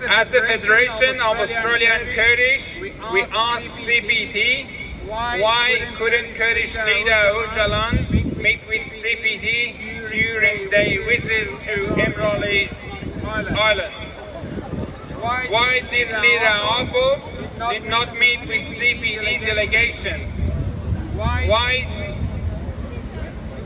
As a Federation of Australian Kurdish, we ask CPT why couldn't Kurdish leader Öcalan meet with CPT during their visit to Imrali Island? Why did leader Apo did not meet with CPT delegations? Why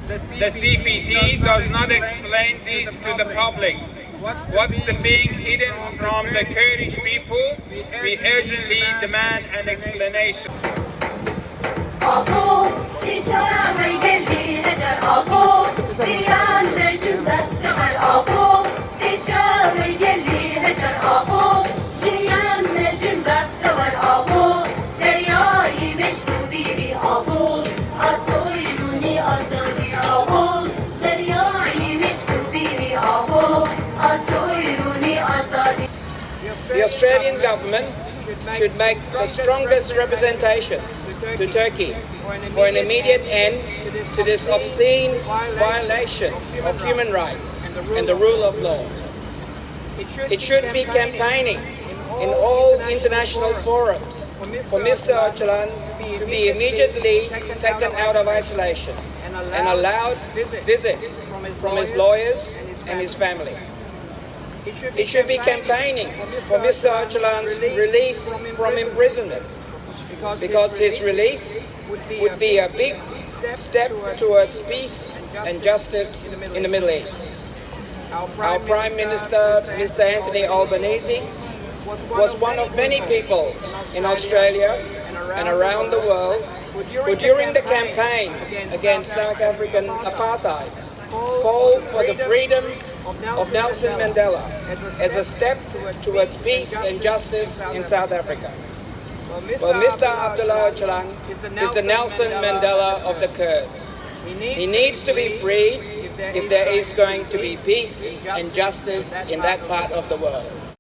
the CPT does not explain this to the public? What's the being hidden from the Kurdish people? We urgently demand an explanation. Geli The Australian government should make the strongest representations to Turkey for an immediate end to this obscene violation of human rights and the rule of law. It should be campaigning in all international forums for Mr. Öcalan to be immediately taken out of isolation and allowed visits from his lawyers and his family. It should be campaigning for Mr. Öcalan's release from imprisonment because his release would be a big step towards peace and justice in the Middle East. Our Prime Minister, Mr. Anthony Albanese, was one of many people in Australia and around the world who during the campaign against South African apartheid called for the freedom of Nelson Mandela as a step towards peace and justice in South Africa. Well, Mr. Abdullah Öcalan is the Nelson Mandela of the Kurds. He needs to be freed if there is going to be peace and justice in that part of the world.